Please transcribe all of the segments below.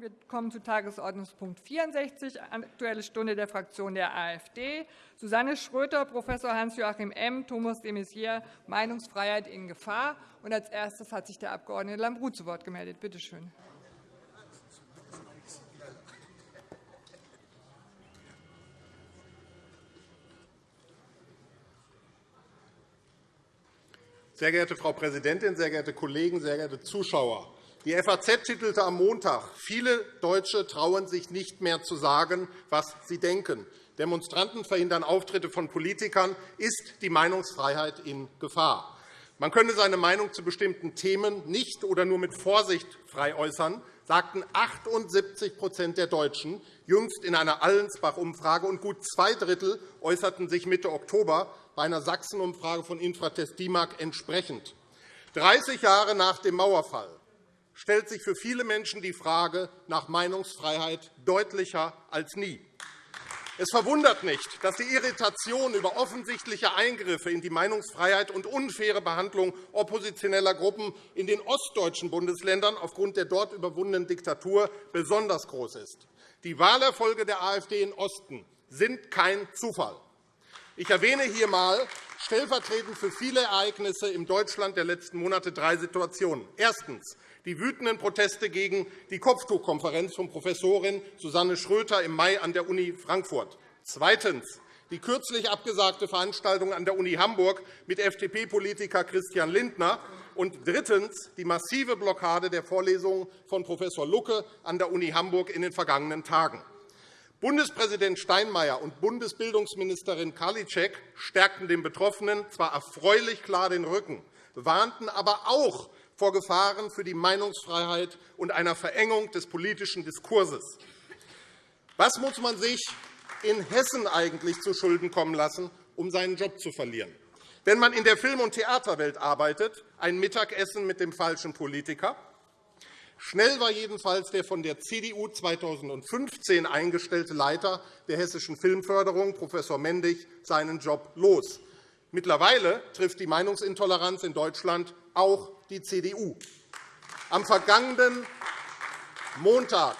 Wir kommen zu Tagesordnungspunkt 64, Aktuelle Stunde der Fraktion der AfD. Susanne Schröter, Prof. Hans-Joachim M., Thomas de Maizière, Meinungsfreiheit in Gefahr. Und als erstes hat sich der Abg. Lambrou zu Wort gemeldet. Bitte schön. Sehr geehrte Frau Präsidentin, sehr geehrte Kollegen, sehr geehrte Zuschauer! Die FAZ titelte am Montag, viele Deutsche trauen sich nicht mehr zu sagen, was sie denken. Demonstranten verhindern Auftritte von Politikern. Ist die Meinungsfreiheit in Gefahr? Man könne seine Meinung zu bestimmten Themen nicht oder nur mit Vorsicht frei äußern, sagten 78% der Deutschen jüngst in einer Allensbach-Umfrage, und gut zwei Drittel äußerten sich Mitte Oktober bei einer Sachsen-Umfrage von Infratest DIMAG entsprechend. 30 Jahre nach dem Mauerfall stellt sich für viele Menschen die Frage nach Meinungsfreiheit deutlicher als nie. Es verwundert nicht, dass die Irritation über offensichtliche Eingriffe in die Meinungsfreiheit und unfaire Behandlung oppositioneller Gruppen in den ostdeutschen Bundesländern aufgrund der dort überwundenen Diktatur besonders groß ist. Die Wahlerfolge der AfD im Osten sind kein Zufall. Ich erwähne hier einmal stellvertretend für viele Ereignisse im Deutschland der letzten Monate drei Situationen. Erstens die wütenden Proteste gegen die Kopftuchkonferenz von Professorin Susanne Schröter im Mai an der Uni Frankfurt. Zweitens die kürzlich abgesagte Veranstaltung an der Uni Hamburg mit FDP-Politiker Christian Lindner. Und drittens die massive Blockade der Vorlesungen von Prof. Lucke an der Uni Hamburg in den vergangenen Tagen. Bundespräsident Steinmeier und Bundesbildungsministerin Karliczek stärkten den Betroffenen zwar erfreulich klar den Rücken, warnten aber auch vor Gefahren für die Meinungsfreiheit und einer Verengung des politischen Diskurses. Was muss man sich in Hessen eigentlich zu Schulden kommen lassen, um seinen Job zu verlieren? Wenn man in der Film- und Theaterwelt arbeitet, ein Mittagessen mit dem falschen Politiker. Schnell war jedenfalls der von der CDU 2015 eingestellte Leiter der hessischen Filmförderung, Prof. Mendig, seinen Job los. Mittlerweile trifft die Meinungsintoleranz in Deutschland auch die CDU. Am vergangenen Montag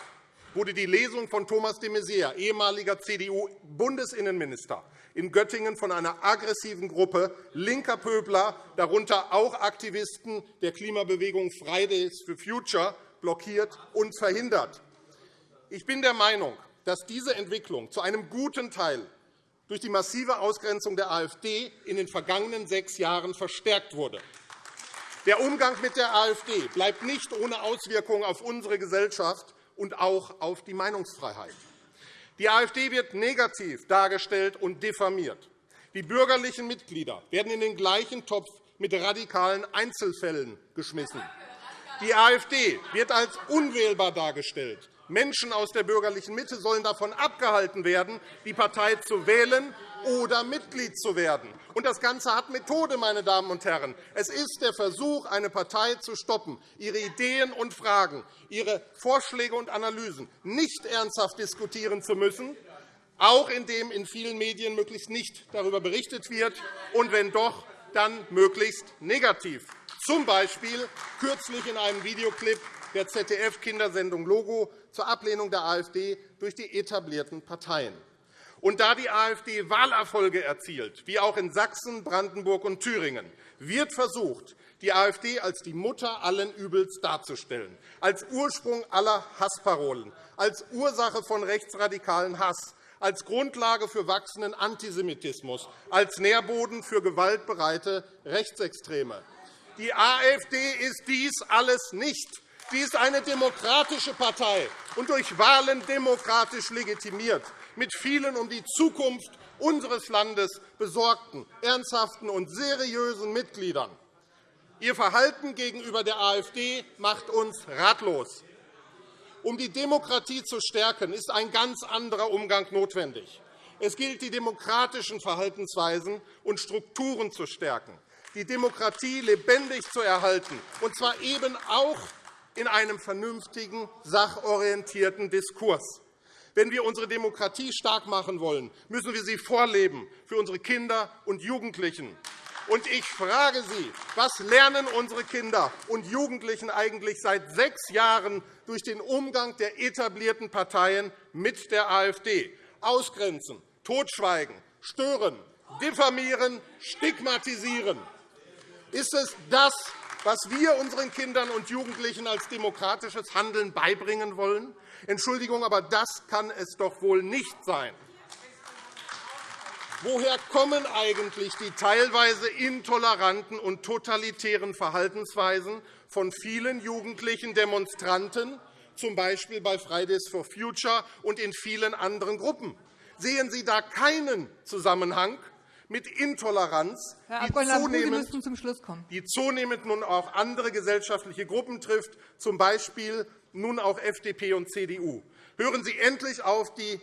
wurde die Lesung von Thomas de Maizière, ehemaliger CDU-Bundesinnenminister, in Göttingen von einer aggressiven Gruppe linker Pöbler, darunter auch Aktivisten der Klimabewegung Fridays for Future, blockiert und verhindert. Ich bin der Meinung, dass diese Entwicklung zu einem guten Teil durch die massive Ausgrenzung der AfD in den vergangenen sechs Jahren verstärkt wurde. Der Umgang mit der AfD bleibt nicht ohne Auswirkungen auf unsere Gesellschaft und auch auf die Meinungsfreiheit. Die AfD wird negativ dargestellt und diffamiert. Die bürgerlichen Mitglieder werden in den gleichen Topf mit radikalen Einzelfällen geschmissen. Die AfD wird als unwählbar dargestellt. Menschen aus der bürgerlichen Mitte sollen davon abgehalten werden, die Partei zu wählen oder Mitglied zu werden. Und das Ganze hat Methode, meine Damen und Herren. Es ist der Versuch, eine Partei zu stoppen, ihre Ideen und Fragen, ihre Vorschläge und Analysen nicht ernsthaft diskutieren zu müssen, auch indem in vielen Medien möglichst nicht darüber berichtet wird, und wenn doch, dann möglichst negativ. Zum Beispiel kürzlich in einem Videoclip der ZDF-Kindersendung Logo zur Ablehnung der AfD durch die etablierten Parteien. Und da die AfD Wahlerfolge erzielt, wie auch in Sachsen, Brandenburg und Thüringen, wird versucht, die AfD als die Mutter allen Übels darzustellen, als Ursprung aller Hassparolen, als Ursache von rechtsradikalen Hass, als Grundlage für wachsenden Antisemitismus, als Nährboden für gewaltbereite Rechtsextreme. Die AfD ist dies alles nicht. Sie ist eine demokratische Partei und durch Wahlen demokratisch legitimiert mit vielen um die Zukunft unseres Landes besorgten, ernsthaften und seriösen Mitgliedern. Ihr Verhalten gegenüber der AfD macht uns ratlos. Um die Demokratie zu stärken, ist ein ganz anderer Umgang notwendig. Es gilt, die demokratischen Verhaltensweisen und Strukturen zu stärken, die Demokratie lebendig zu erhalten, und zwar eben auch in einem vernünftigen, sachorientierten Diskurs. Wenn wir unsere Demokratie stark machen wollen, müssen wir sie vorleben für unsere Kinder und Jugendlichen. Und ich frage Sie, was lernen unsere Kinder und Jugendlichen eigentlich seit sechs Jahren durch den Umgang der etablierten Parteien mit der AfD? Ausgrenzen, totschweigen, stören, diffamieren, stigmatisieren. Ist es das, was wir unseren Kindern und Jugendlichen als demokratisches Handeln beibringen wollen? Entschuldigung, aber das kann es doch wohl nicht sein. Woher kommen eigentlich die teilweise intoleranten und totalitären Verhaltensweisen von vielen jugendlichen Demonstranten, z. B. bei Fridays for Future und in vielen anderen Gruppen? Sehen Sie da keinen Zusammenhang mit Intoleranz, die zunehmend, die zunehmend nun auch andere gesellschaftliche Gruppen trifft, z. B. nun auch FDP und CDU? Hören Sie endlich auf, die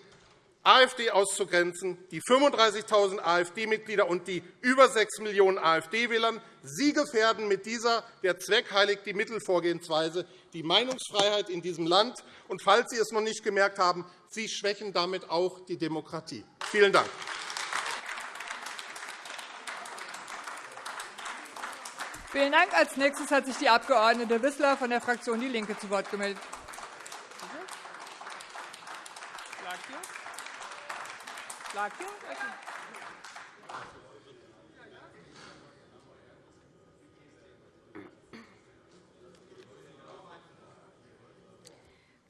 AfD auszugrenzen, die 35.000 AfD-Mitglieder und die über 6 Millionen AfD-Wählern. Sie gefährden mit dieser der Zweck heiligt die Mittelvorgehensweise die Meinungsfreiheit in diesem Land. Und falls Sie es noch nicht gemerkt haben, Sie schwächen damit auch die Demokratie. Vielen Dank. Vielen Dank. Als nächstes hat sich die Abg. Wissler von der Fraktion DIE LINKE zu Wort gemeldet.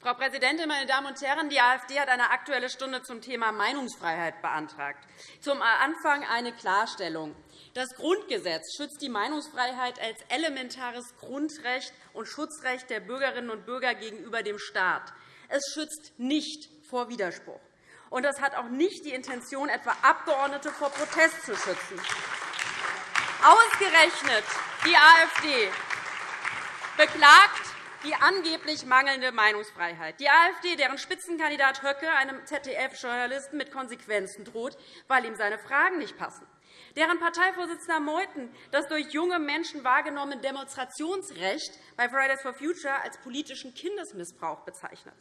Frau Präsidentin, meine Damen und Herren! Die AfD hat eine Aktuelle Stunde zum Thema Meinungsfreiheit beantragt. Zum Anfang eine Klarstellung. Das Grundgesetz schützt die Meinungsfreiheit als elementares Grundrecht und Schutzrecht der Bürgerinnen und Bürger gegenüber dem Staat. Es schützt nicht vor Widerspruch und das hat auch nicht die Intention, etwa Abgeordnete vor Protest zu schützen. Ausgerechnet die AfD beklagt die angeblich mangelnde Meinungsfreiheit. Die AfD, deren Spitzenkandidat Höcke einem ZDF-Journalisten mit Konsequenzen droht, weil ihm seine Fragen nicht passen. Deren Parteivorsitzender Meuthen das durch junge Menschen wahrgenommene Demonstrationsrecht bei Fridays for Future als politischen Kindesmissbrauch bezeichnet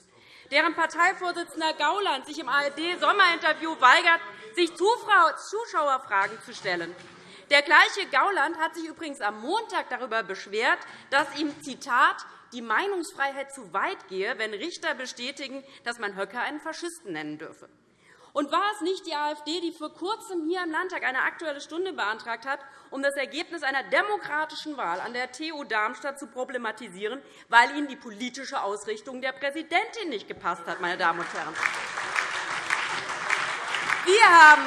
deren Parteivorsitzender Gauland sich im ARD-Sommerinterview weigert, sich Zuschauerfragen zu stellen. Der gleiche Gauland hat sich übrigens am Montag darüber beschwert, dass ihm Zitat, die Meinungsfreiheit zu weit gehe, wenn Richter bestätigen, dass man Höcke einen Faschisten nennen dürfe. Und war es nicht die AfD, die vor Kurzem hier im Landtag eine Aktuelle Stunde beantragt hat, um das Ergebnis einer demokratischen Wahl an der TU Darmstadt zu problematisieren, weil ihnen die politische Ausrichtung der Präsidentin nicht gepasst hat? Meine Damen und Herren. Wir haben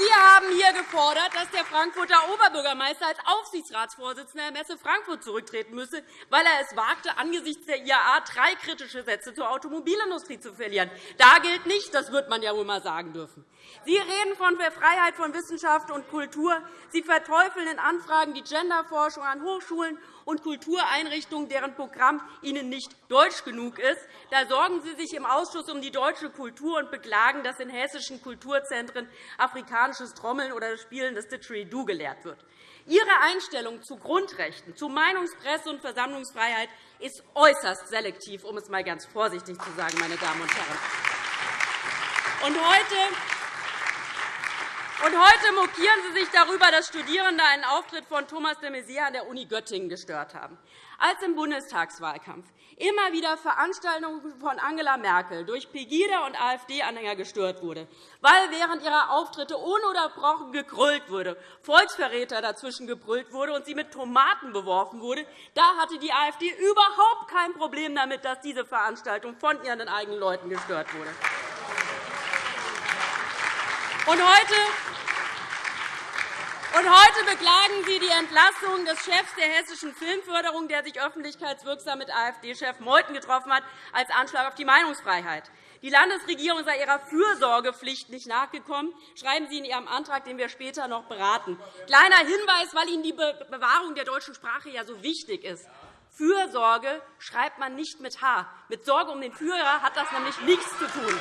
Sie haben hier gefordert, dass der Frankfurter Oberbürgermeister als Aufsichtsratsvorsitzender der Messe Frankfurt zurücktreten müsse, weil er es wagte, angesichts der IAA drei kritische Sätze zur Automobilindustrie zu verlieren. Da gilt nicht, das wird man ja wohl einmal sagen dürfen. Sie reden von der Freiheit von Wissenschaft und Kultur. Sie verteufeln in Anfragen die Genderforschung an Hochschulen und Kultureinrichtungen, deren Programm Ihnen nicht deutsch genug ist. Da sorgen Sie sich im Ausschuss um die deutsche Kultur und beklagen, dass in hessischen Kulturzentren afrikanisches Trommeln oder das Spielen des Didgeridoo gelehrt wird. Ihre Einstellung zu Grundrechten, zu Meinungs-, Presse- und Versammlungsfreiheit ist äußerst selektiv, um es einmal ganz vorsichtig zu sagen, meine Damen und Herren. Und heute und heute mokieren Sie sich darüber, dass Studierende einen Auftritt von Thomas de Maizière an der Uni Göttingen gestört haben. Als im Bundestagswahlkampf immer wieder Veranstaltungen von Angela Merkel durch Pegida und AfD-Anhänger gestört wurde, weil während ihrer Auftritte ununterbrochen gegrüllt wurde, Volksverräter dazwischen gebrüllt wurde und sie mit Tomaten beworfen wurde, da hatte die AfD überhaupt kein Problem damit, dass diese Veranstaltung von ihren eigenen Leuten gestört wurde. Und heute und heute beklagen Sie die Entlassung des Chefs der hessischen Filmförderung, der sich öffentlichkeitswirksam mit AfD-Chef Meuthen getroffen hat, als Anschlag auf die Meinungsfreiheit. Die Landesregierung sei ihrer Fürsorgepflicht nicht nachgekommen, schreiben Sie in Ihrem Antrag, den wir später noch beraten. Kleiner Hinweis, weil Ihnen die Bewahrung der deutschen Sprache ja so wichtig ist. Fürsorge schreibt man nicht mit H. Mit Sorge um den Führer hat das nämlich nichts zu tun.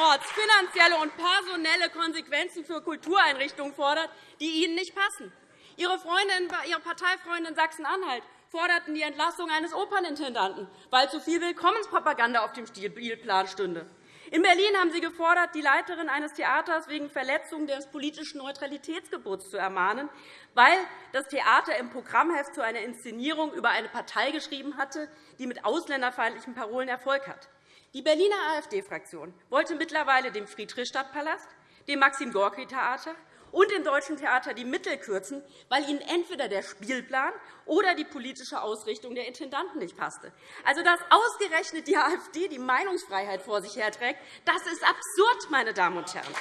Allenorts finanzielle und personelle Konsequenzen für Kultureinrichtungen fordert, die Ihnen nicht passen. Ihre, Freundin, Ihre Parteifreundin Sachsen-Anhalt forderten die Entlassung eines Opernintendanten, weil zu viel Willkommenspropaganda auf dem Spielplan stünde. In Berlin haben Sie gefordert, die Leiterin eines Theaters wegen Verletzung des politischen Neutralitätsgebots zu ermahnen, weil das Theater im Programmheft zu einer Inszenierung über eine Partei geschrieben hatte, die mit ausländerfeindlichen Parolen Erfolg hat. Die Berliner AfD-Fraktion wollte mittlerweile dem Friedrichstadtpalast, dem Maxim-Gorki-Theater und dem Deutschen Theater die Mittel kürzen, weil ihnen entweder der Spielplan oder die politische Ausrichtung der Intendanten nicht passte. Also, dass ausgerechnet die AfD die Meinungsfreiheit vor sich herträgt, das ist absurd, meine Damen und Herren.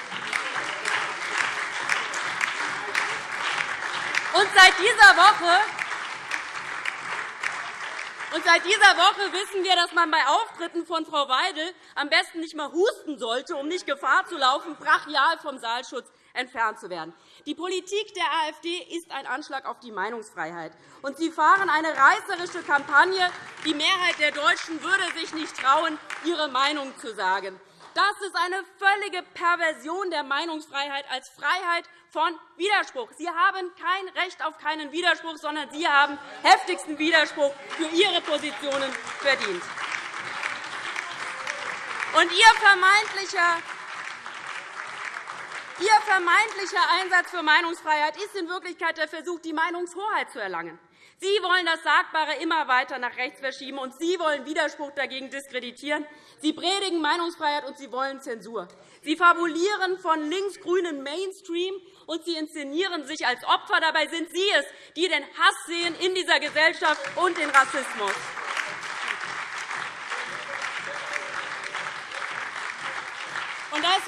Und seit dieser Woche und seit dieser Woche wissen wir, dass man bei Auftritten von Frau Weidel am besten nicht einmal husten sollte, um nicht Gefahr zu laufen, brachial vom Saalschutz entfernt zu werden. Die Politik der AfD ist ein Anschlag auf die Meinungsfreiheit. Und Sie fahren eine reißerische Kampagne. Die Mehrheit der Deutschen würde sich nicht trauen, ihre Meinung zu sagen. Das ist eine völlige Perversion der Meinungsfreiheit als Freiheit von Widerspruch. Sie haben kein Recht auf keinen Widerspruch, sondern Sie haben heftigsten Widerspruch für Ihre Positionen verdient. Und Ihr vermeintlicher Ihr vermeintlicher Einsatz für Meinungsfreiheit ist in Wirklichkeit der Versuch, die Meinungshoheit zu erlangen. Sie wollen das Sagbare immer weiter nach rechts verschieben, und Sie wollen Widerspruch dagegen diskreditieren. Sie predigen Meinungsfreiheit, und Sie wollen Zensur. Sie fabulieren von linksgrünen Mainstream, und Sie inszenieren sich als Opfer. Dabei sind Sie es, die den Hass sehen in dieser Gesellschaft und den Rassismus.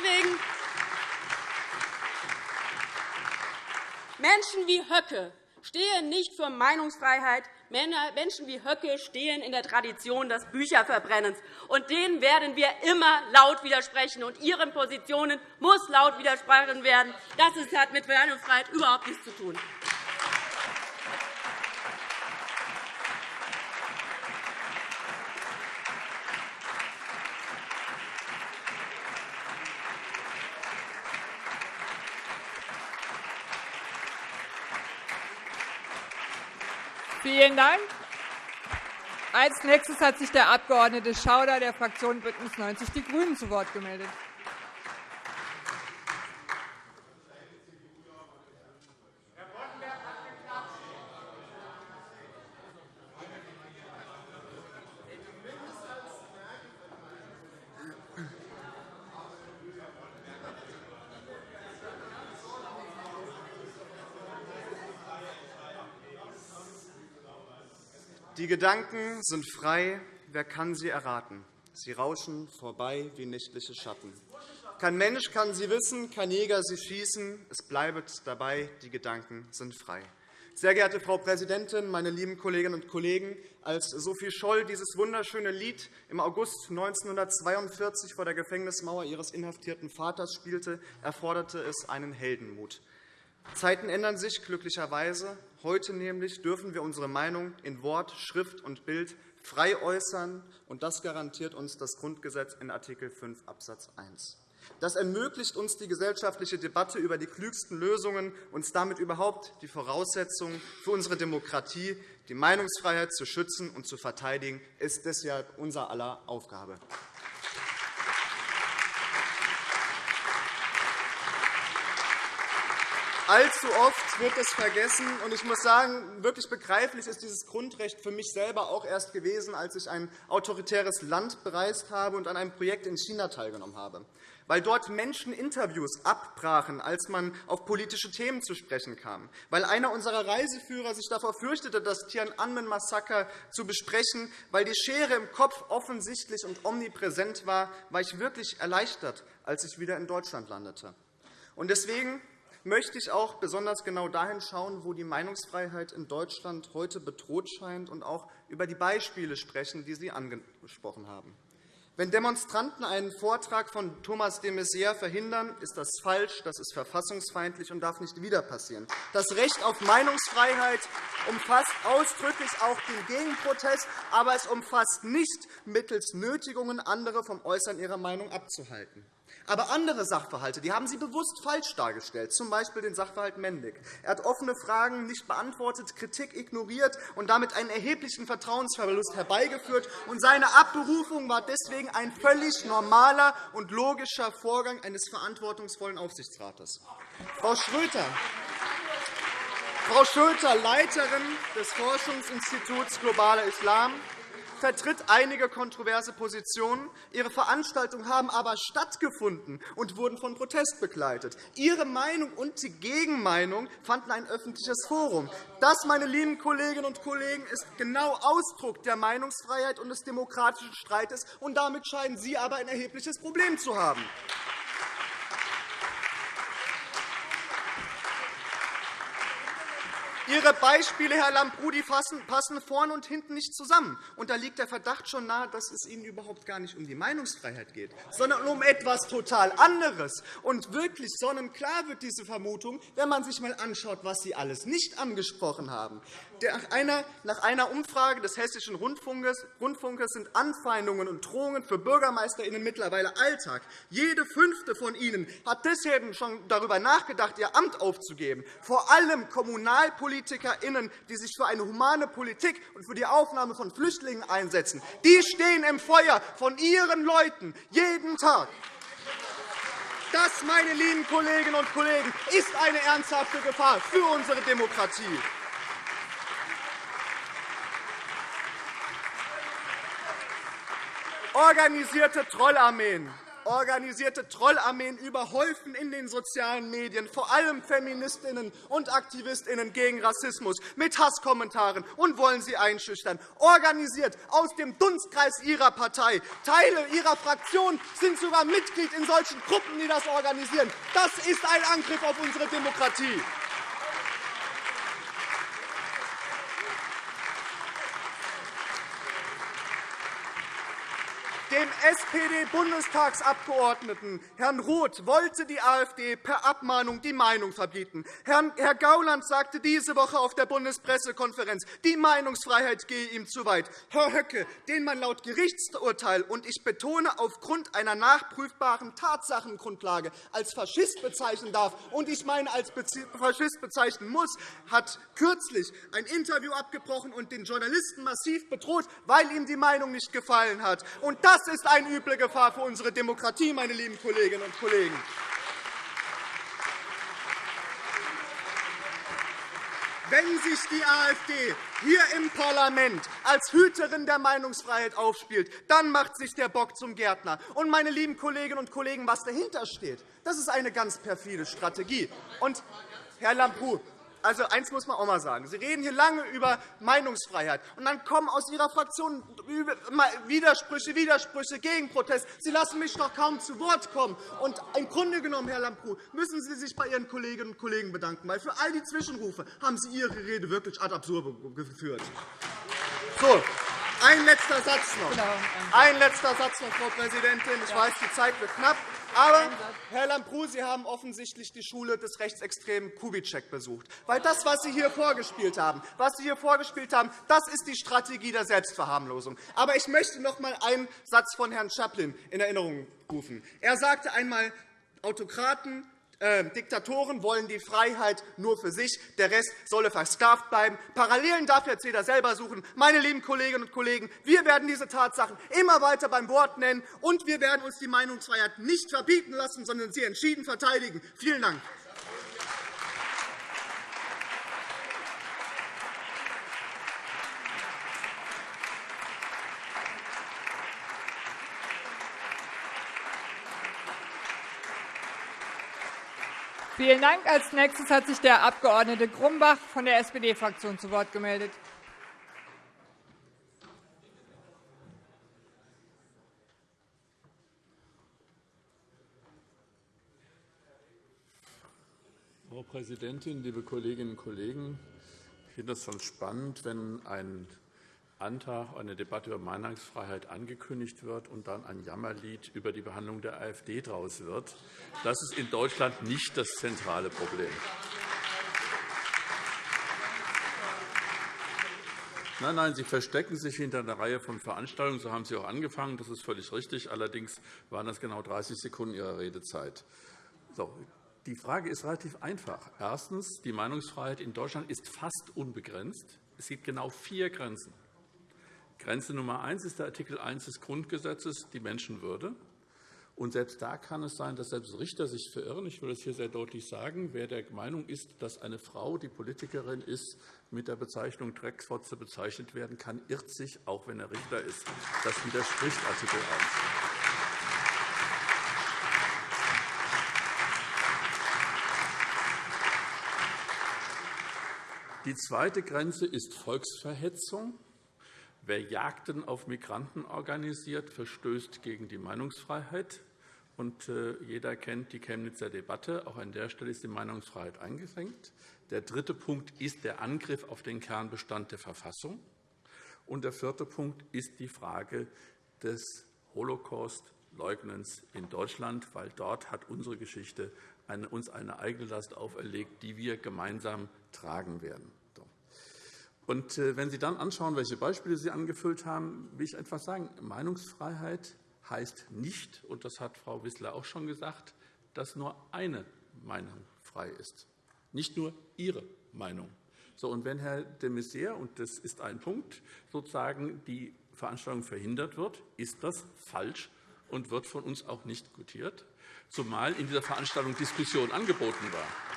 Deswegen Menschen wie Höcke stehen nicht für Meinungsfreiheit. Menschen wie Höcke stehen in der Tradition des Bücherverbrennens. Und denen werden wir immer laut widersprechen. Und Ihren Positionen muss laut widersprochen werden. Das hat mit Meinungsfreiheit überhaupt nichts zu tun. Vielen Dank. Als nächstes hat sich der Abg. Schauder der Fraktion BÜNDNIS 90 die GRÜNEN zu Wort gemeldet. Gedanken sind frei, wer kann sie erraten? Sie rauschen vorbei wie nächtliche Schatten. Kein Mensch kann sie wissen, kein Jäger sie schießen. Es bleibt dabei, die Gedanken sind frei. Sehr geehrte Frau Präsidentin, meine lieben Kolleginnen und Kollegen! Als Sophie Scholl dieses wunderschöne Lied im August 1942 vor der Gefängnismauer ihres inhaftierten Vaters spielte, erforderte es einen Heldenmut. Zeiten ändern sich glücklicherweise. Heute nämlich dürfen wir unsere Meinung in Wort, Schrift und Bild frei äußern, und das garantiert uns das Grundgesetz in Art. 5 Abs. 1. Das ermöglicht uns die gesellschaftliche Debatte über die klügsten Lösungen und damit überhaupt die Voraussetzung für unsere Demokratie, die Meinungsfreiheit zu schützen und zu verteidigen, ist deshalb unser aller Aufgabe. Allzu oft wird es vergessen. und Ich muss sagen, wirklich begreiflich ist dieses Grundrecht für mich selber auch erst gewesen, als ich ein autoritäres Land bereist habe und an einem Projekt in China teilgenommen habe, weil dort Menschen Interviews abbrachen, als man auf politische Themen zu sprechen kam, weil einer unserer Reiseführer sich davor fürchtete, das Tiananmen-Massaker zu besprechen, weil die Schere im Kopf offensichtlich und omnipräsent war, war ich wirklich erleichtert, als ich wieder in Deutschland landete. Deswegen möchte ich auch besonders genau dahin schauen, wo die Meinungsfreiheit in Deutschland heute bedroht scheint, und auch über die Beispiele sprechen, die Sie angesprochen haben. Wenn Demonstranten einen Vortrag von Thomas de Maizière verhindern, ist das falsch, das ist verfassungsfeindlich und darf nicht wieder passieren. Das Recht auf Meinungsfreiheit umfasst ausdrücklich auch den Gegenprotest, aber es umfasst nicht mittels Nötigungen, andere vom Äußern ihrer Meinung abzuhalten. Aber andere Sachverhalte die haben Sie bewusst falsch dargestellt, z. B. den Sachverhalt Mendig. Er hat offene Fragen nicht beantwortet, Kritik ignoriert und damit einen erheblichen Vertrauensverlust herbeigeführt. Und seine Abberufung war deswegen ein völlig normaler und logischer Vorgang eines verantwortungsvollen Aufsichtsrates. Frau Schröter, Frau Schulter, Leiterin des Forschungsinstituts Globaler Islam, vertritt einige kontroverse Positionen. Ihre Veranstaltungen haben aber stattgefunden und wurden von Protest begleitet. Ihre Meinung und die Gegenmeinung fanden ein öffentliches Forum. Das, meine lieben Kolleginnen und Kollegen, ist genau Ausdruck der Meinungsfreiheit und des demokratischen Streites. Und damit scheinen Sie aber ein erhebliches Problem zu haben. Ihre Beispiele, Herr Lambrou, passen vorne und hinten nicht zusammen. Und da liegt der Verdacht schon nahe, dass es Ihnen überhaupt gar nicht um die Meinungsfreiheit geht, sondern um etwas total anderes. Und wirklich sonnenklar wird diese Vermutung, wenn man sich einmal anschaut, was Sie alles nicht angesprochen haben. Nach einer Umfrage des Hessischen Rundfunkes sind Anfeindungen und Drohungen für BürgermeisterInnen mittlerweile Alltag. Jede fünfte von ihnen hat deshalb schon darüber nachgedacht, ihr Amt aufzugeben. Vor allem Kommunalpolitiker PolitikerInnen, die sich für eine humane Politik und für die Aufnahme von Flüchtlingen einsetzen, die stehen im Feuer von ihren Leuten jeden Tag. Das, meine lieben Kolleginnen und Kollegen, ist eine ernsthafte Gefahr für unsere Demokratie. Organisierte Trollarmeen Organisierte Trollarmeen überhäufen in den sozialen Medien vor allem Feministinnen und Aktivistinnen gegen Rassismus mit Hasskommentaren und wollen sie einschüchtern. Organisiert aus dem Dunstkreis Ihrer Partei. Teile Ihrer Fraktion sind sogar Mitglied in solchen Gruppen, die das organisieren. Das ist ein Angriff auf unsere Demokratie. Dem SPD-Bundestagsabgeordneten Herrn Roth wollte die AfD per Abmahnung die Meinung verbieten. Herr Gauland sagte diese Woche auf der Bundespressekonferenz, die Meinungsfreiheit gehe ihm zu weit. Herr Höcke, den man laut Gerichtsurteil und ich betone aufgrund einer nachprüfbaren Tatsachengrundlage als Faschist bezeichnen darf und ich meine als Faschist bezeichnen muss, hat kürzlich ein Interview abgebrochen und den Journalisten massiv bedroht, weil ihm die Meinung nicht gefallen hat. Und das ist eine üble Gefahr für unsere Demokratie, meine lieben Kolleginnen und Kollegen. Wenn sich die AfD hier im Parlament als Hüterin der Meinungsfreiheit aufspielt, dann macht sich der Bock zum Gärtner. Und, meine lieben Kolleginnen und Kollegen, was dahinter steht, das ist eine ganz perfide Strategie. Und, Herr Lambrou, also, eins muss man auch einmal sagen. Sie reden hier lange über Meinungsfreiheit, und dann kommen aus Ihrer Fraktion Widersprüche, Widersprüche, Gegenprotest. Sie lassen mich doch kaum zu Wort kommen. Und im Grunde genommen, Herr Lambrou, müssen Sie sich bei Ihren Kolleginnen und Kollegen bedanken, weil für all die Zwischenrufe haben Sie Ihre Rede wirklich ad absurdum geführt. So, ein letzter Satz noch. Genau. Ein letzter Satz noch, Frau Präsidentin. Ich weiß, die Zeit wird knapp. Aber, Herr Lambrou, Sie haben offensichtlich die Schule des rechtsextremen Kubitschek besucht. Weil das, was Sie hier vorgespielt haben, was Sie hier vorgespielt haben, das ist die Strategie der Selbstverharmlosung. Aber ich möchte noch einmal einen Satz von Herrn Chaplin in Erinnerung rufen. Er sagte einmal, Autokraten Diktatoren wollen die Freiheit nur für sich, der Rest solle versklavt bleiben. Parallelen darf jetzt jeder selber suchen. Meine lieben Kolleginnen und Kollegen, wir werden diese Tatsachen immer weiter beim Wort nennen, und wir werden uns die Meinungsfreiheit nicht verbieten lassen, sondern sie entschieden verteidigen. Vielen Dank. Vielen Dank. Als nächstes hat sich der Abg. Grumbach von der SPD-Fraktion zu Wort gemeldet. Frau Präsidentin, liebe Kolleginnen und Kollegen! Ich finde es schon spannend, wenn ein Antrag, eine Debatte über Meinungsfreiheit angekündigt wird und dann ein Jammerlied über die Behandlung der AfD daraus wird. Das ist in Deutschland nicht das zentrale Problem. Nein, nein, Sie verstecken sich hinter einer Reihe von Veranstaltungen. So haben Sie auch angefangen. Das ist völlig richtig. Allerdings waren das genau 30 Sekunden Ihrer Redezeit. So, die Frage ist relativ einfach. Erstens. Die Meinungsfreiheit in Deutschland ist fast unbegrenzt. Es gibt genau vier Grenzen. Grenze Nummer eins ist der Artikel 1 des Grundgesetzes, die Menschenwürde. Und selbst da kann es sein, dass selbst Richter sich verirren. Ich will das hier sehr deutlich sagen. Wer der Meinung ist, dass eine Frau, die Politikerin ist, mit der Bezeichnung Drecksfotze bezeichnet werden kann, irrt sich, auch wenn er Richter ist. Das widerspricht Artikel 1. Die zweite Grenze ist Volksverhetzung. Wer Jagden auf Migranten organisiert, verstößt gegen die Meinungsfreiheit. Und äh, jeder kennt die Chemnitzer Debatte. Auch an der Stelle ist die Meinungsfreiheit eingeschränkt. Der dritte Punkt ist der Angriff auf den Kernbestand der Verfassung. Und der vierte Punkt ist die Frage des Holocaust-Leugnens in Deutschland, weil dort hat unsere Geschichte uns eine eigene Last auferlegt, die wir gemeinsam tragen werden. Und äh, wenn Sie dann anschauen, welche Beispiele Sie angefüllt haben, will ich einfach sagen, Meinungsfreiheit heißt nicht, und das hat Frau Wissler auch schon gesagt, dass nur eine Meinung frei ist, nicht nur Ihre Meinung. So, und wenn Herr de Maizière, und das ist ein Punkt, sozusagen die Veranstaltung verhindert wird, ist das falsch und wird von uns auch nicht gutiert, zumal in dieser Veranstaltung Diskussion angeboten war.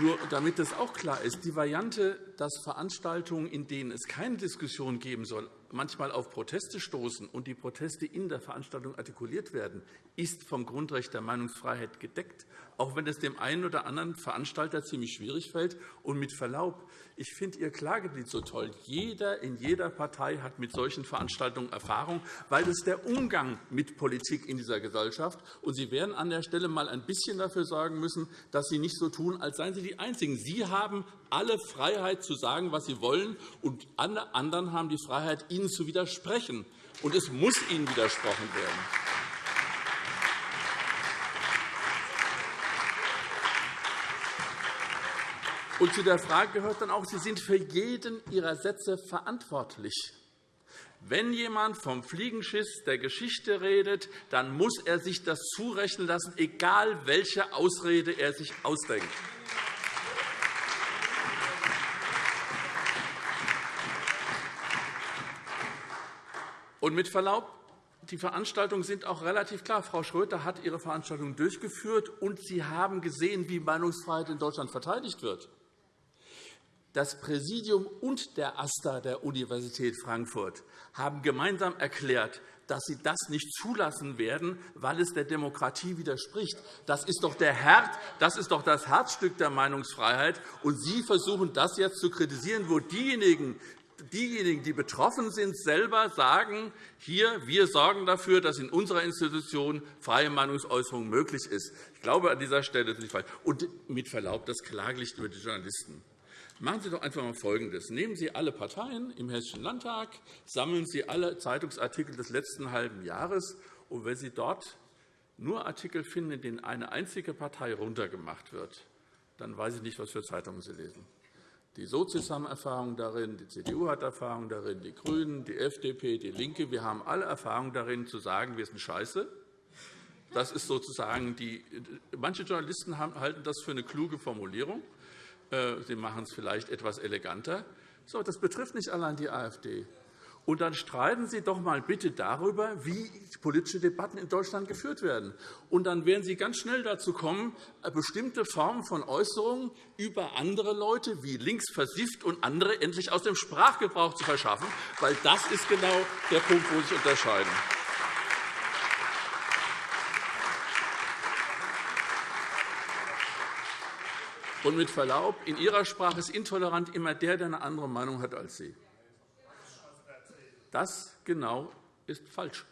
Nur damit das auch klar ist, die Variante, dass Veranstaltungen, in denen es keine Diskussion geben soll, manchmal auf Proteste stoßen und die Proteste in der Veranstaltung artikuliert werden, ist vom Grundrecht der Meinungsfreiheit gedeckt, auch wenn es dem einen oder anderen Veranstalter ziemlich schwierig fällt. Und mit Verlaub, ich finde Ihr Klageglied so toll. Jeder in jeder Partei hat mit solchen Veranstaltungen Erfahrung, weil es der Umgang mit Politik in dieser Gesellschaft. Und Sie werden an der Stelle mal ein bisschen dafür sorgen müssen, dass Sie nicht so tun, als seien Sie die Einzigen. Sie haben alle Freiheit zu sagen, was Sie wollen, und alle anderen haben die Freiheit, Ihnen zu widersprechen. Und es muss Ihnen widersprochen werden. Und zu der Frage gehört dann auch, Sie sind für jeden Ihrer Sätze verantwortlich. Wenn jemand vom Fliegenschiss der Geschichte redet, dann muss er sich das zurechnen lassen, egal welche Ausrede er sich ausdenkt. Und mit Verlaub, die Veranstaltungen sind auch relativ klar. Frau Schröter hat ihre Veranstaltung durchgeführt, und Sie haben gesehen, wie Meinungsfreiheit in Deutschland verteidigt wird. Das Präsidium und der AStA der Universität Frankfurt haben gemeinsam erklärt, dass sie das nicht zulassen werden, weil es der Demokratie widerspricht. Das ist doch, der Herd, das, ist doch das Herzstück der Meinungsfreiheit. Und Sie versuchen, das jetzt zu kritisieren, wo diejenigen, diejenigen, die betroffen sind, selber sagen, hier, wir sorgen dafür, dass in unserer Institution freie Meinungsäußerung möglich ist. Ich glaube, an dieser Stelle ist es falsch. Und mit Verlaub, das Klagelicht über die Journalisten. Machen Sie doch einfach einmal Folgendes. Nehmen Sie alle Parteien im Hessischen Landtag, sammeln Sie alle Zeitungsartikel des letzten halben Jahres. Und wenn Sie dort nur Artikel finden, in denen eine einzige Partei runtergemacht wird, dann weiß ich nicht, was für Zeitungen Sie lesen. Die Sozis haben Erfahrung darin, die CDU hat Erfahrung darin, die GRÜNEN, die FDP, die LINKE. Wir haben alle Erfahrung darin, zu sagen, wir sind scheiße. Das ist sozusagen die, manche Journalisten halten das für eine kluge Formulierung. Äh, sie machen es vielleicht etwas eleganter. So, das betrifft nicht allein die AfD. Und dann streiten Sie doch einmal bitte darüber, wie politische Debatten in Deutschland geführt werden. Und dann werden Sie ganz schnell dazu kommen, äh, bestimmte Formen von Äußerungen über andere Leute wie links versifft und andere endlich aus dem Sprachgebrauch zu verschaffen, weil das ist genau der Punkt, wo Sie sich unterscheiden. Und mit Verlaub, in Ihrer Sprache ist intolerant immer der, der eine andere Meinung hat als Sie. Das genau ist falsch.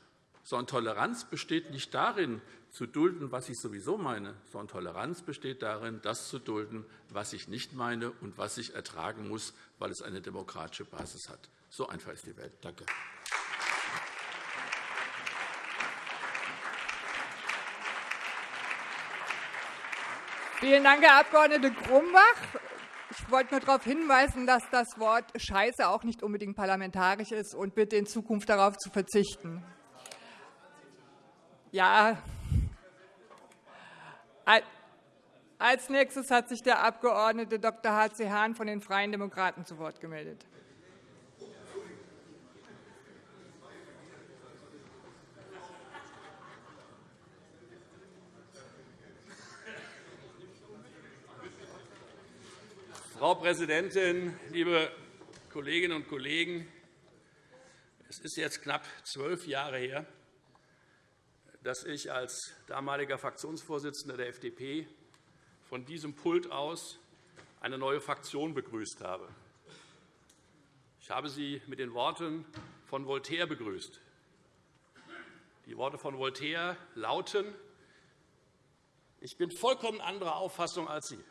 Sondern Toleranz besteht nicht darin, zu dulden, was ich sowieso meine, sondern Toleranz besteht darin, das zu dulden, was ich nicht meine und was ich ertragen muss, weil es eine demokratische Basis hat. So einfach ist die Welt. Danke. Vielen Dank, Herr Abg. Grumbach. Ich wollte nur darauf hinweisen, dass das Wort Scheiße auch nicht unbedingt parlamentarisch ist und bitte in Zukunft darauf zu verzichten. Ja. Als nächstes hat sich der Abg. Dr. H.C. Hahn von den Freien Demokraten zu Wort gemeldet. Frau Präsidentin, liebe Kolleginnen und Kollegen! Es ist jetzt knapp zwölf Jahre her, dass ich als damaliger Fraktionsvorsitzender der FDP von diesem Pult aus eine neue Fraktion begrüßt habe. Ich habe sie mit den Worten von Voltaire begrüßt. Die Worte von Voltaire lauten, ich bin vollkommen anderer Auffassung als Sie.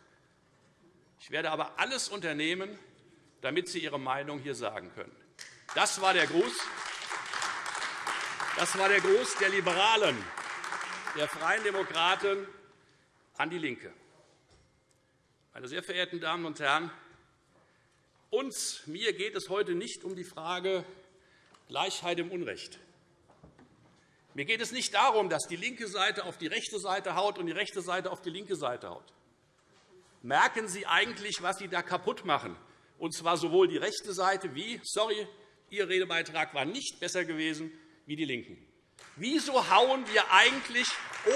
Ich werde aber alles unternehmen, damit Sie Ihre Meinung hier sagen können. Das war der Gruß, das war der Gruß der Liberalen, der Freien Demokraten an DIE LINKE. Meine sehr verehrten Damen und Herren, uns, mir geht es heute nicht um die Frage Gleichheit im Unrecht. Mir geht es nicht darum, dass die linke Seite auf die rechte Seite haut und die rechte Seite auf die linke Seite haut merken Sie eigentlich, was Sie da kaputt machen, und zwar sowohl die rechte Seite wie, sorry, Ihr Redebeitrag war nicht besser gewesen, wie die LINKEN. Wieso hauen wir eigentlich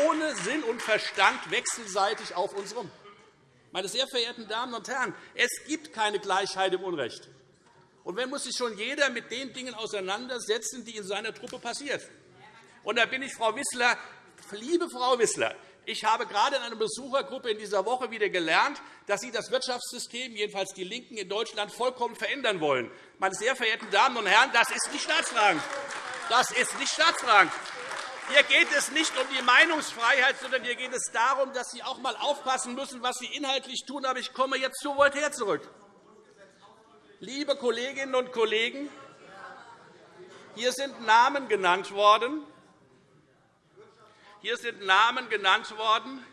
ohne Sinn und Verstand wechselseitig auf uns rum? Meine sehr verehrten Damen und Herren, es gibt keine Gleichheit im Unrecht. Und wenn muss sich schon jeder mit den Dingen auseinandersetzen, die in seiner Truppe passieren. Und da bin ich Frau Wissler, liebe Frau Wissler, ich habe gerade in einer Besuchergruppe in dieser Woche wieder gelernt, dass Sie das Wirtschaftssystem, jedenfalls die LINKEN in Deutschland, vollkommen verändern wollen. Meine sehr verehrten Damen und Herren, das ist nicht staatsfragend. Das ist nicht staatsfragend. Hier geht es nicht um die Meinungsfreiheit, sondern hier geht es darum, dass Sie auch einmal aufpassen müssen, was Sie inhaltlich tun. Aber ich komme jetzt zu Voltaire zurück. Liebe Kolleginnen und Kollegen, hier sind Namen genannt worden, hier sind Namen genannt worden,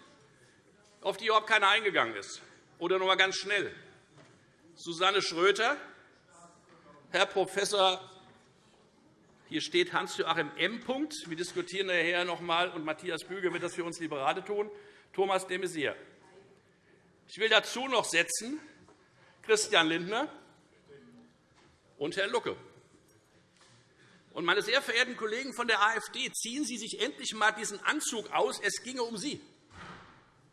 auf die überhaupt keiner eingegangen ist. Oder noch einmal ganz schnell. Susanne Schröter, Herr Professor hier steht Hans-Joachim M. Wir diskutieren nachher noch einmal, und Matthias Büge wird das für uns Liberale tun. Thomas de Maizière. Ich will dazu noch setzen Christian Lindner und Herrn Lucke. Und, meine sehr verehrten Kollegen von der AfD, ziehen Sie sich endlich einmal diesen Anzug aus. Es ginge um Sie.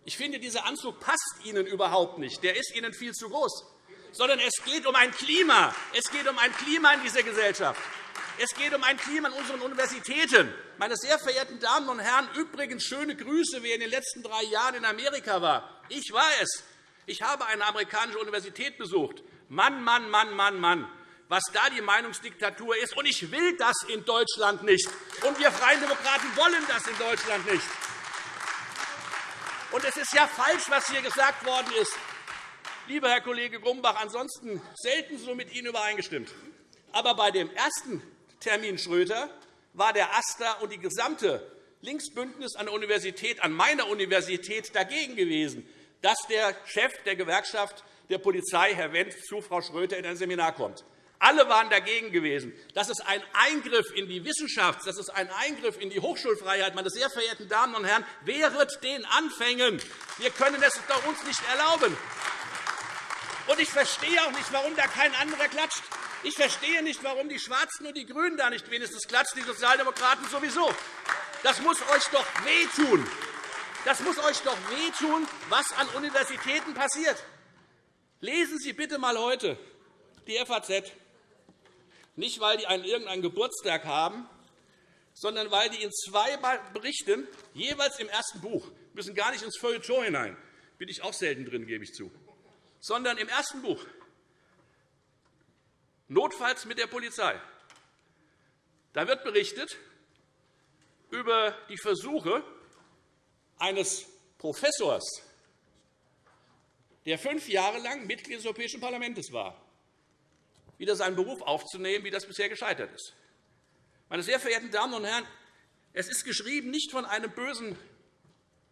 Ich finde, dieser Anzug passt Ihnen überhaupt nicht. Der ist Ihnen viel zu groß. Sondern es geht um ein Klima. Es geht um ein Klima in dieser Gesellschaft. Es geht um ein Klima in unseren Universitäten. Meine sehr verehrten Damen und Herren, übrigens schöne Grüße, wer in den letzten drei Jahren in Amerika war. Ich war es. Ich habe eine amerikanische Universität besucht. Mann, Mann, Mann, Mann, Mann was da die Meinungsdiktatur ist. Und ich will das in Deutschland nicht. Und wir Freien Demokraten wollen das in Deutschland nicht. Und es ist ja falsch, was hier gesagt worden ist. Lieber Herr Kollege Grumbach, ansonsten selten so mit Ihnen übereingestimmt. Aber bei dem ersten Termin Schröter war der AStA und die gesamte Linksbündnis an der Universität, an meiner Universität dagegen gewesen, dass der Chef der Gewerkschaft der Polizei, Herr Wendt, zu Frau Schröter in ein Seminar kommt. Alle waren dagegen gewesen. Das ist ein Eingriff in die Wissenschaft, das ist ein Eingriff in die Hochschulfreiheit. Meine sehr verehrten Damen und Herren, wehret den Anfängen. Wir können es uns nicht erlauben. Und ich verstehe auch nicht, warum da kein anderer klatscht. Ich verstehe nicht, warum die Schwarzen und die GRÜNEN da nicht wenigstens klatschen, die Sozialdemokraten sowieso. Das muss euch doch wehtun. Das muss euch doch wehtun, was an Universitäten passiert. Lesen Sie bitte einmal heute die FAZ. Nicht, weil die einen irgendeinen Geburtstag haben, sondern weil die in zwei Berichten, jeweils im ersten Buch, müssen gar nicht ins Feuilleton hinein, bin ich auch selten drin, gebe ich zu, sondern im ersten Buch, notfalls mit der Polizei. Da wird berichtet über die Versuche eines Professors, der fünf Jahre lang Mitglied des Europäischen Parlaments war, wieder seinen Beruf aufzunehmen, wie das bisher gescheitert ist. Meine sehr verehrten Damen und Herren, es ist geschrieben nicht von einem Bösen,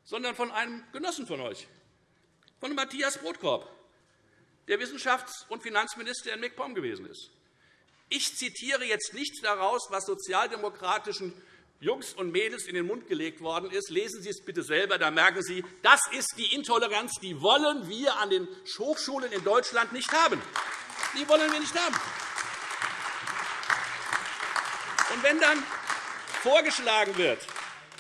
sondern von einem Genossen von euch, von Matthias Brotkorb. der Wissenschafts- und Finanzminister in MacPom gewesen ist. Ich zitiere jetzt nicht daraus, was sozialdemokratischen Jungs und Mädels in den Mund gelegt worden ist. Lesen Sie es bitte selber, da merken Sie, das ist die Intoleranz, die wollen wir an den Hochschulen in Deutschland nicht haben. Die wollen wir nicht haben. Und wenn dann vorgeschlagen wird,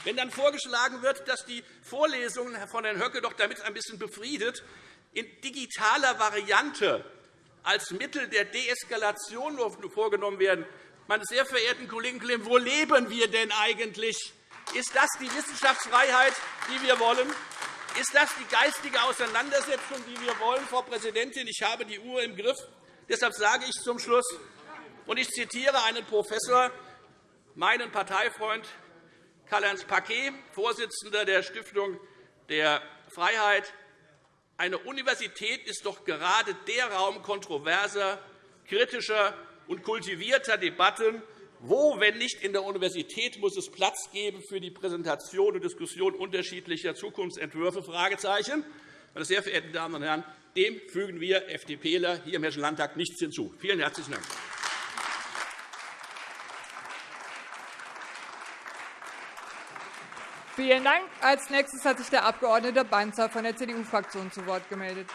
wenn dann vorgeschlagen wird, dass die Vorlesungen von Herrn Höcke doch damit ein bisschen befriedet, in digitaler Variante als Mittel der Deeskalation vorgenommen werden, meine sehr verehrten Kollegen, wo leben wir denn eigentlich? Ist das die Wissenschaftsfreiheit, die wir wollen? Ist das die geistige Auseinandersetzung, die wir wollen, Frau Präsidentin? Ich habe die Uhr im Griff. Deshalb sage ich zum Schluss, und ich zitiere einen Professor, meinen Parteifreund Karl-Heinz Paquet, Vorsitzender der Stiftung der Freiheit, eine Universität ist doch gerade der Raum kontroverser, kritischer und kultivierter Debatten. Wo, wenn nicht in der Universität, muss es Platz geben für die Präsentation und Diskussion unterschiedlicher Zukunftsentwürfe? Meine sehr verehrten Damen und Herren, dem fügen wir FDPler hier im Hessischen Landtag nichts hinzu. Vielen herzlichen Dank. Vielen Dank. Als nächstes hat sich der Abg. Banzer von der CDU-Fraktion zu Wort gemeldet.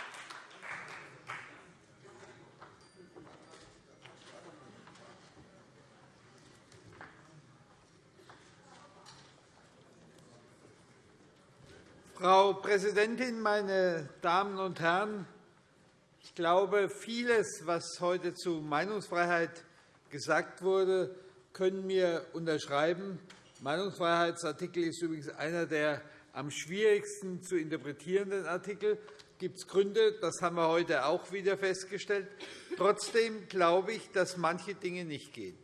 Frau Präsidentin, meine Damen und Herren! Ich glaube, vieles, was heute zu Meinungsfreiheit gesagt wurde, können wir unterschreiben. Meinungsfreiheitsartikel ist übrigens einer der am schwierigsten zu interpretierenden Artikel. Es gibt Gründe, das haben wir heute auch wieder festgestellt. Trotzdem glaube ich, dass manche Dinge nicht gehen.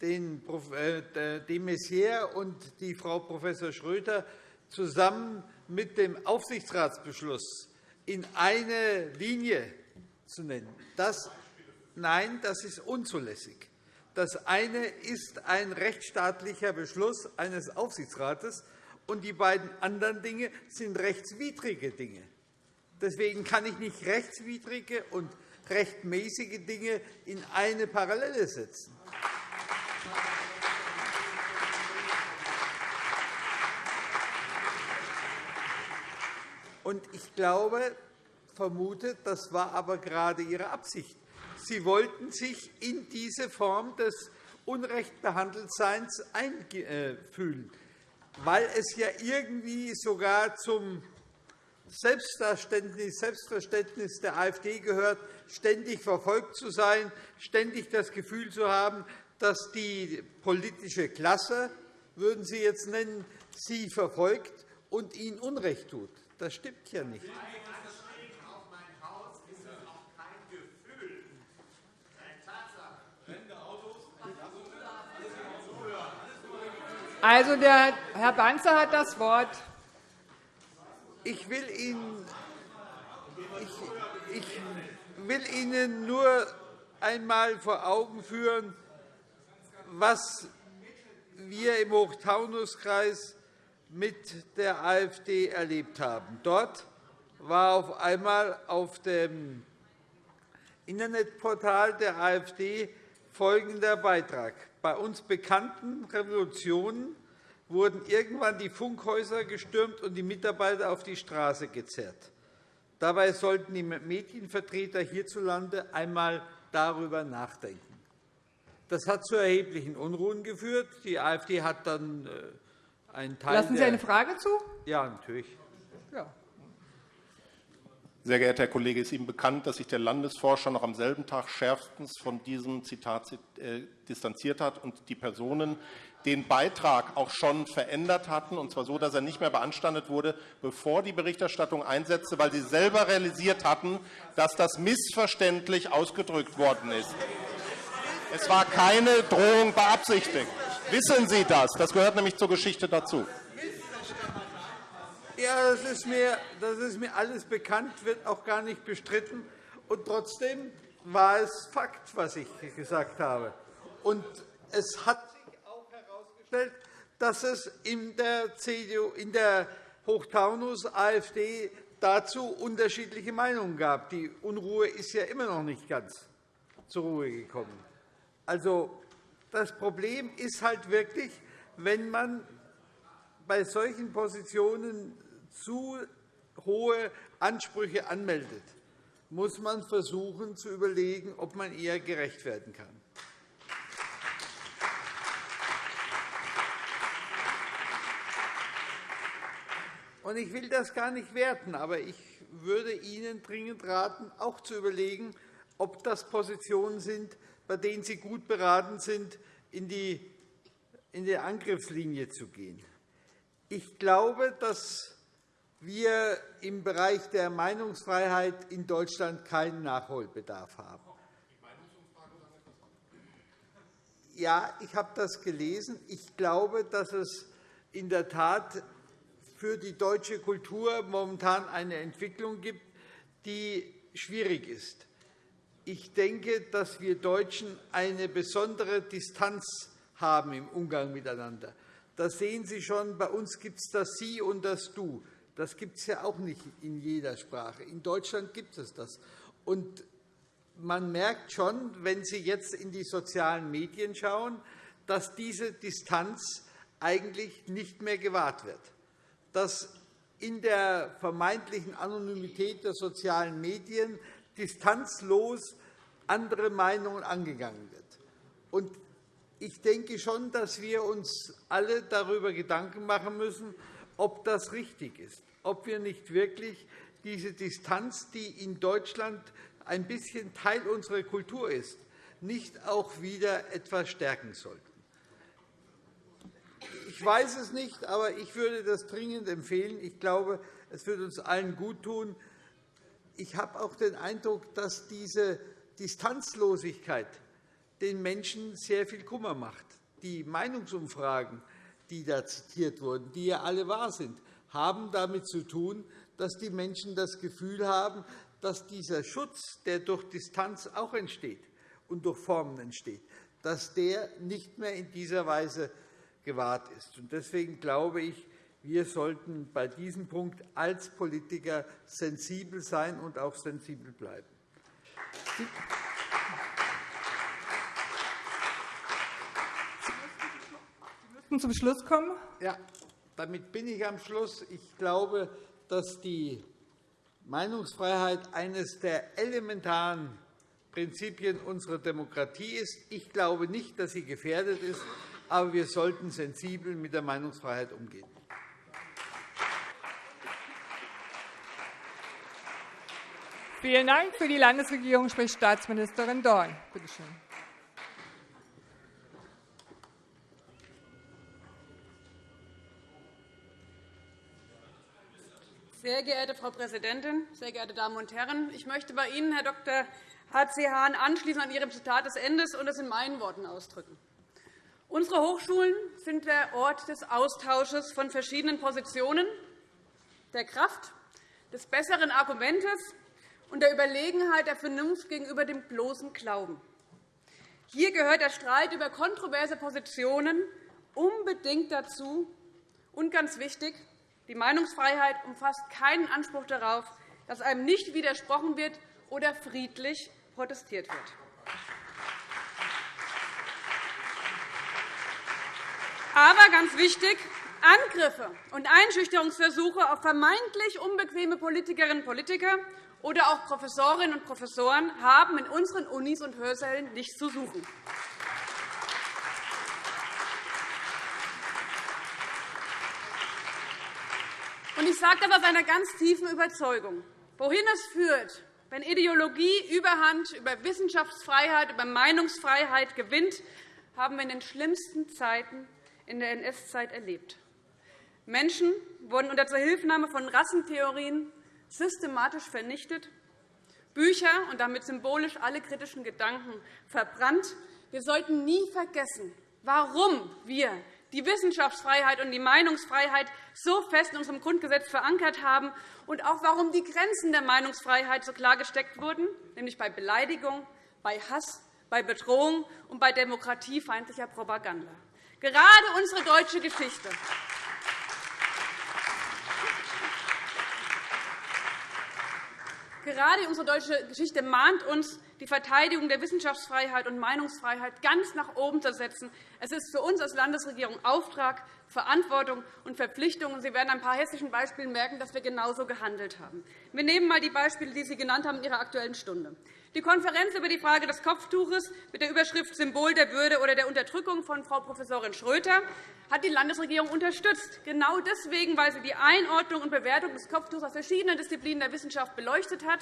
Den. Äh, de Maizière und die Frau Prof. Schröter zusammen mit dem Aufsichtsratsbeschluss in eine Linie zu nennen, das, nein, das ist unzulässig. Das eine ist ein rechtsstaatlicher Beschluss eines Aufsichtsrates, und die beiden anderen Dinge sind rechtswidrige Dinge. Deswegen kann ich nicht rechtswidrige und rechtmäßige Dinge in eine Parallele setzen. Und ich glaube, vermute, das war aber gerade Ihre Absicht. Sie wollten sich in diese Form des Unrechtbehandeltseins einfühlen, weil es ja irgendwie sogar zum Selbstverständnis, Selbstverständnis der AfD gehört, ständig verfolgt zu sein, ständig das Gefühl zu haben, dass die politische Klasse, würden Sie jetzt nennen, sie verfolgt und ihnen Unrecht tut. Das stimmt ja nicht. Also, der Herr Banzer hat das Wort. Ich will Ihnen, ich, ich will Ihnen nur einmal vor Augen führen, was wir im Hochtaunuskreis mit der AfD erlebt haben. Dort war auf einmal auf dem Internetportal der AfD folgender Beitrag. Bei uns bekannten Revolutionen wurden irgendwann die Funkhäuser gestürmt und die Mitarbeiter auf die Straße gezerrt. Dabei sollten die Medienvertreter hierzulande einmal darüber nachdenken. Das hat zu erheblichen Unruhen geführt. Die AfD hat dann äh, Lassen Sie eine Frage zu? Ja, natürlich. Ja. Sehr geehrter Herr Kollege, ist Ihnen bekannt, dass sich der Landesforscher noch am selben Tag schärfstens von diesem Zitat äh, distanziert hat und die Personen den Beitrag auch schon verändert hatten, und zwar so, dass er nicht mehr beanstandet wurde, bevor die Berichterstattung einsetzte, weil sie selber realisiert hatten, dass das missverständlich ausgedrückt worden ist. Es war keine Drohung beabsichtigt. Wissen Sie das? Das gehört nämlich zur Geschichte dazu. Ja, das ist, mir, das ist mir alles bekannt, wird auch gar nicht bestritten. Und trotzdem war es Fakt, was ich gesagt habe. Und es hat sich auch herausgestellt, dass es in der CDU, in der Hochtaunus AfD dazu unterschiedliche Meinungen gab. Die Unruhe ist ja immer noch nicht ganz zur Ruhe gekommen. Also, das Problem ist halt wirklich, wenn man bei solchen Positionen zu hohe Ansprüche anmeldet, muss man versuchen zu überlegen, ob man eher gerecht werden kann. Ich will das gar nicht werten, aber ich würde Ihnen dringend raten, auch zu überlegen, ob das Positionen sind, bei denen Sie gut beraten sind, in die Angriffslinie zu gehen. Ich glaube, dass wir im Bereich der Meinungsfreiheit in Deutschland keinen Nachholbedarf haben. Ja, ich habe das gelesen. Ich glaube, dass es in der Tat für die deutsche Kultur momentan eine Entwicklung gibt, die schwierig ist. Ich denke, dass wir Deutschen eine besondere Distanz haben im Umgang miteinander. Das sehen Sie schon. Bei uns gibt es das Sie und das Du. Das gibt es ja auch nicht in jeder Sprache. In Deutschland gibt es das. Und man merkt schon, wenn Sie jetzt in die sozialen Medien schauen, dass diese Distanz eigentlich nicht mehr gewahrt wird dass in der vermeintlichen Anonymität der sozialen Medien distanzlos andere Meinungen angegangen wird. Ich denke schon, dass wir uns alle darüber Gedanken machen müssen, ob das richtig ist, ob wir nicht wirklich diese Distanz, die in Deutschland ein bisschen Teil unserer Kultur ist, nicht auch wieder etwas stärken sollten. Ich weiß es nicht, aber ich würde das dringend empfehlen. Ich glaube, es würde uns allen gut tun. Ich habe auch den Eindruck, dass diese Distanzlosigkeit den Menschen sehr viel Kummer macht. Die Meinungsumfragen, die da zitiert wurden, die ja alle wahr sind, haben damit zu tun, dass die Menschen das Gefühl haben, dass dieser Schutz, der durch Distanz auch entsteht und durch Formen entsteht, dass der nicht mehr in dieser Weise gewahrt ist. Deswegen glaube ich, wir sollten bei diesem Punkt als Politiker sensibel sein und auch sensibel bleiben. Sie müssten zum Schluss kommen. Ja, damit bin ich am Schluss. Ich glaube, dass die Meinungsfreiheit eines der elementaren Prinzipien unserer Demokratie ist. Ich glaube nicht, dass sie gefährdet ist aber wir sollten sensibel mit der Meinungsfreiheit umgehen. Vielen Dank. Für die Landesregierung spricht Staatsministerin Dorn. Bitte schön. Sehr geehrte Frau Präsidentin, sehr geehrte Damen und Herren! Ich möchte bei Ihnen, Herr Dr. H.C. Hahn, anschließend an Ihrem Zitat des Endes und es in meinen Worten ausdrücken. Unsere Hochschulen sind der Ort des Austausches von verschiedenen Positionen, der Kraft, des besseren Argumentes und der Überlegenheit der Vernunft gegenüber dem bloßen Glauben. Hier gehört der Streit über kontroverse Positionen unbedingt dazu. Und ganz wichtig, die Meinungsfreiheit umfasst keinen Anspruch darauf, dass einem nicht widersprochen wird oder friedlich protestiert wird. Aber ganz wichtig, Angriffe und Einschüchterungsversuche auf vermeintlich unbequeme Politikerinnen und Politiker oder auch Professorinnen und Professoren haben in unseren Unis und Hörsälen nichts zu suchen. Ich sage das aus einer ganz tiefen Überzeugung. Wohin es führt, wenn Ideologie Überhand über Wissenschaftsfreiheit, über Meinungsfreiheit gewinnt, haben wir in den schlimmsten Zeiten in der NS-Zeit erlebt. Menschen wurden unter Zuhilfenahme von Rassentheorien systematisch vernichtet, Bücher und damit symbolisch alle kritischen Gedanken verbrannt. Wir sollten nie vergessen, warum wir die Wissenschaftsfreiheit und die Meinungsfreiheit so fest in unserem Grundgesetz verankert haben und auch warum die Grenzen der Meinungsfreiheit so klar gesteckt wurden, nämlich bei Beleidigung, bei Hass, bei Bedrohung und bei demokratiefeindlicher Propaganda. Gerade unsere deutsche Geschichte Gerade unsere deutsche Geschichte mahnt uns, die Verteidigung der Wissenschaftsfreiheit und Meinungsfreiheit ganz nach oben zu setzen. Es ist für uns als Landesregierung Auftrag, Verantwortung und Verpflichtung. Sie werden an ein paar hessischen Beispielen merken, dass wir genauso gehandelt haben. Wir nehmen einmal die Beispiele, die Sie genannt haben in Ihrer Aktuellen Stunde. Die Konferenz über die Frage des Kopftuches mit der Überschrift Symbol der Würde oder der Unterdrückung von Frau Prof. Schröter hat die Landesregierung unterstützt, genau deswegen, weil sie die Einordnung und Bewertung des Kopftuchs aus verschiedenen Disziplinen der Wissenschaft beleuchtet hat.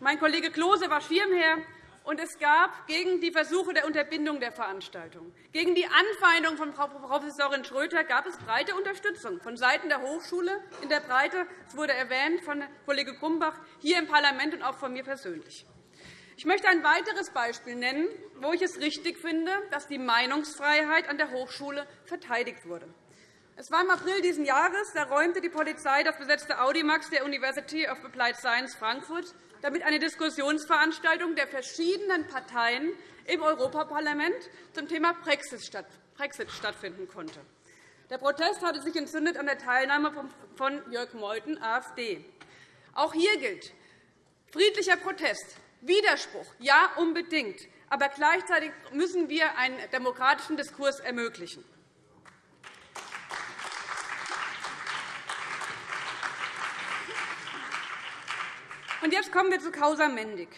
Mein Kollege Klose war Schirmherr, und es gab gegen die Versuche der Unterbindung der Veranstaltung, gegen die Anfeindung von Frau Prof. Schröter gab es breite Unterstützung von Seiten der Hochschule in der Breite. Es wurde erwähnt von Kollege Grumbach hier im Parlament und auch von mir persönlich. Ich möchte ein weiteres Beispiel nennen, wo ich es richtig finde, dass die Meinungsfreiheit an der Hochschule verteidigt wurde. Es war im April dieses Jahres. Da räumte die Polizei das besetzte Audimax der University of Applied Science Frankfurt, damit eine Diskussionsveranstaltung der verschiedenen Parteien im Europaparlament zum Thema Brexit stattfinden konnte. Der Protest hatte sich entzündet an der Teilnahme von Jörg Meuthen, AfD. Auch hier gilt, friedlicher Protest Widerspruch, ja, unbedingt. Aber gleichzeitig müssen wir einen demokratischen Diskurs ermöglichen. Und jetzt kommen wir zu Causa Mendig.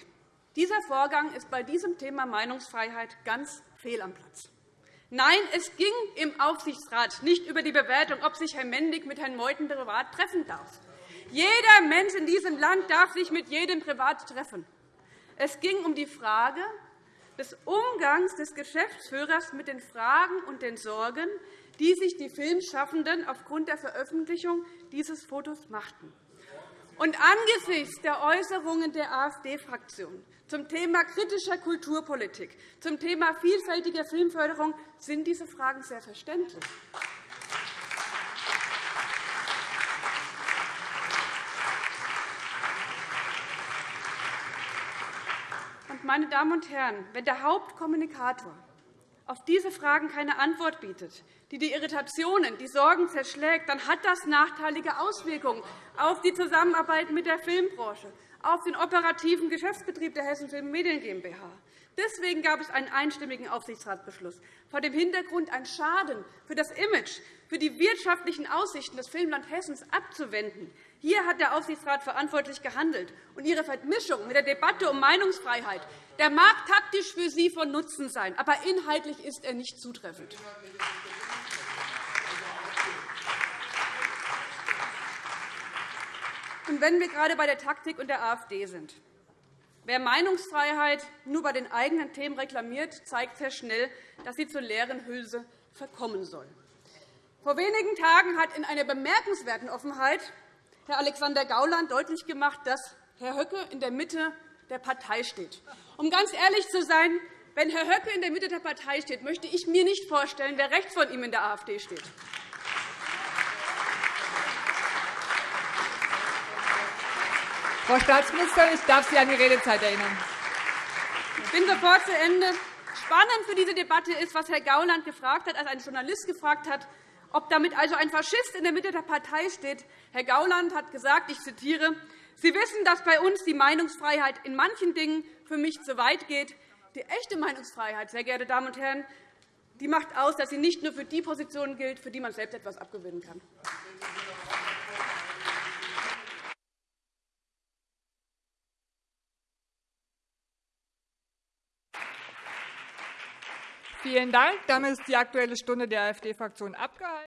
Dieser Vorgang ist bei diesem Thema Meinungsfreiheit ganz fehl am Platz. Nein, es ging im Aufsichtsrat nicht über die Bewertung, ob sich Herr Mendig mit Herrn Meuthen privat treffen darf. Jeder Mensch in diesem Land darf sich mit jedem privat treffen. Es ging um die Frage des Umgangs des Geschäftsführers mit den Fragen und den Sorgen, die sich die Filmschaffenden aufgrund der Veröffentlichung dieses Fotos machten. Und angesichts der Äußerungen der AfD-Fraktion zum Thema kritischer Kulturpolitik, zum Thema vielfältiger Filmförderung sind diese Fragen sehr verständlich. meine Damen und Herren, wenn der Hauptkommunikator auf diese Fragen keine Antwort bietet, die die Irritationen, die Sorgen zerschlägt, dann hat das nachteilige Auswirkungen auf die Zusammenarbeit mit der Filmbranche, auf den operativen Geschäftsbetrieb der Hessen Film Medien GmbH. Deswegen gab es einen einstimmigen Aufsichtsratsbeschluss, vor dem Hintergrund ein Schaden für das Image, für die wirtschaftlichen Aussichten des Filmland Hessens abzuwenden. Hier hat der Aufsichtsrat verantwortlich gehandelt. Und Ihre Vermischung mit der Debatte um Meinungsfreiheit der mag taktisch für Sie von Nutzen sein, aber inhaltlich ist er nicht zutreffend. Und wenn wir gerade bei der Taktik und der AfD sind. Wer Meinungsfreiheit nur bei den eigenen Themen reklamiert, zeigt sehr schnell, dass sie zur leeren Hülse verkommen soll. Vor wenigen Tagen hat in einer bemerkenswerten Offenheit Herr Alexander Gauland deutlich gemacht, dass Herr Höcke in der Mitte der Partei steht. Um ganz ehrlich zu sein, wenn Herr Höcke in der Mitte der Partei steht, möchte ich mir nicht vorstellen, wer rechts von ihm in der AfD steht. Frau Staatsministerin, ich darf Sie an die Redezeit erinnern. Ich bin sofort zu Ende. Spannend für diese Debatte ist, was Herr Gauland gefragt hat, als ein Journalist gefragt hat, ob damit also ein Faschist in der Mitte der Partei steht. Herr Gauland hat gesagt, ich zitiere, Sie wissen, dass bei uns die Meinungsfreiheit in manchen Dingen für mich zu weit geht. Die echte Meinungsfreiheit, sehr geehrte Damen und Herren, die macht aus, dass sie nicht nur für die Positionen gilt, für die man selbst etwas abgewinnen kann. Vielen Dank. Damit ist die Aktuelle Stunde der AfD-Fraktion abgehalten.